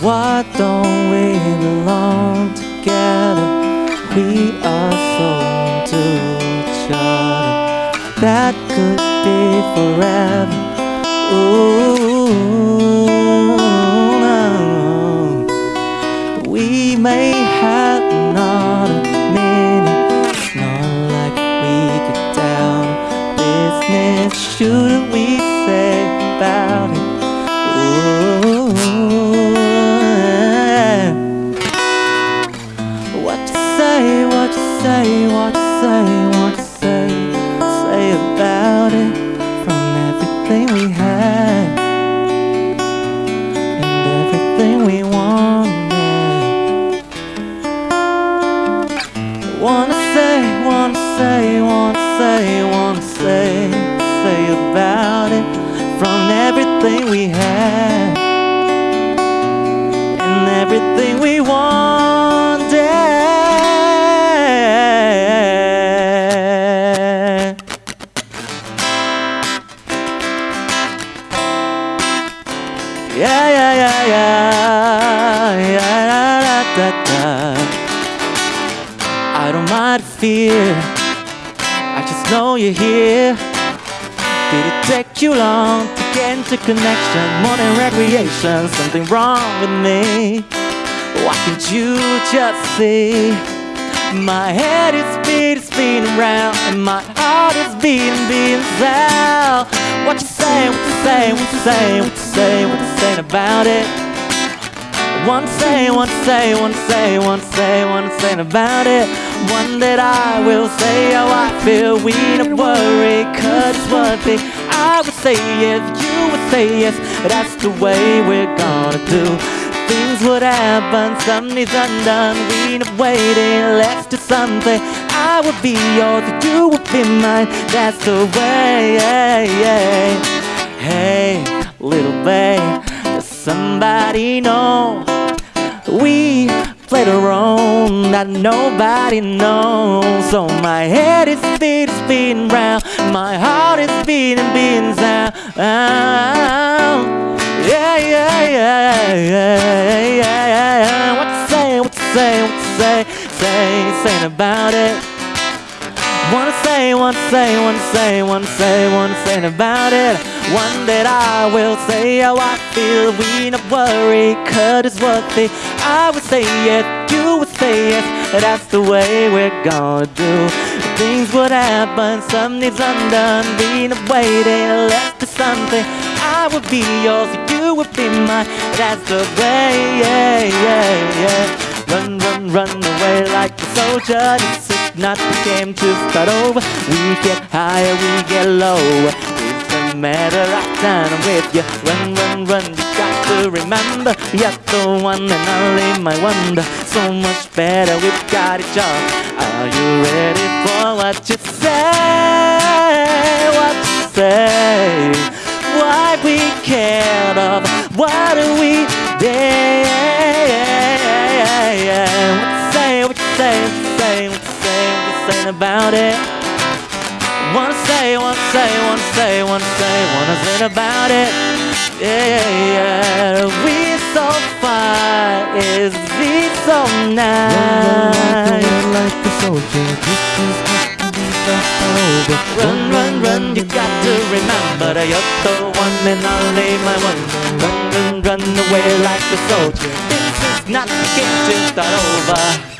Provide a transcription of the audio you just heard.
why don't we belong together? We are so into each other. That could be forever. Ooh, we may have another minute. Not like we could down business. Shouldn't we everything we had and everything we wanted. Yeah, yeah, yeah, yeah, yeah, da, da, da, da. I don't mind fear. I just know you're here. Did it take you long to get into connection? More than recreation, something wrong with me. Why can't you just see? My head is speeding, spinning round, and my heart is beating, beating sound. What you say? What you say? What you say? What you say? What you saying about it? One say, one say, one say, one say, one saying about it. One that I will say how I feel. We don't worry, cause I would say yes, you would say yes. That's the way we're gonna do. Things would happen, something's undone. We're not waiting, let's do something. I would be yours, you would be mine. That's the way. Hey, little babe, does somebody know? We played a role that nobody knows. So my head is speeding, spinning round. My heart is beating, beating sound. Yeah, yeah, yeah, yeah, yeah, yeah. What you say? What you say? What you say? Say, saying about it. Wanna say, wanna say, wanna say, wanna say, wanna say about it. One that I will say how I feel. We not worry, cause it's worth it. I would say yes, you would say yes. That's the way we're gonna do. Things would happen, something's undone. We not waiting, let's something. I would be yours, you would be mine. That's the way, yeah, yeah, yeah. Run, run, run away like a soldier. This is not the game to start over. We get higher, we get lower. It's a matter time I'm with you. Run, run, run. You got to remember, you're the one and only my wonder. So much better, we've got each other. Are you ready for what you say? What you say? Why we cared of? What do we did? What you say? What you say? What you say? What you say? What you saying about it? Say, wanna say, wanna say, wanna say, wanna say about it. Yeah, yeah, yeah. we so fine, is we so nice. Run like a soldier. Run, run, run, you got to remember that you're the one and only my one. Run, run, run away like a soldier. This is not the game to start over.